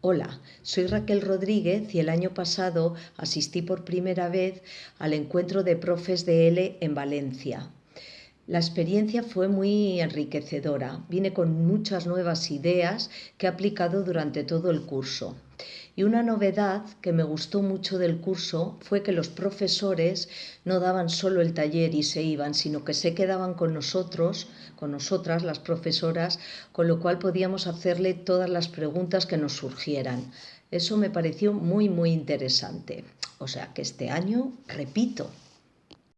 Hola, soy Raquel Rodríguez y el año pasado asistí por primera vez al encuentro de profes de L en Valencia. La experiencia fue muy enriquecedora. Vine con muchas nuevas ideas que he aplicado durante todo el curso. Y una novedad que me gustó mucho del curso fue que los profesores no daban solo el taller y se iban, sino que se quedaban con nosotros, con nosotras, las profesoras, con lo cual podíamos hacerle todas las preguntas que nos surgieran. Eso me pareció muy, muy interesante. O sea que este año repito.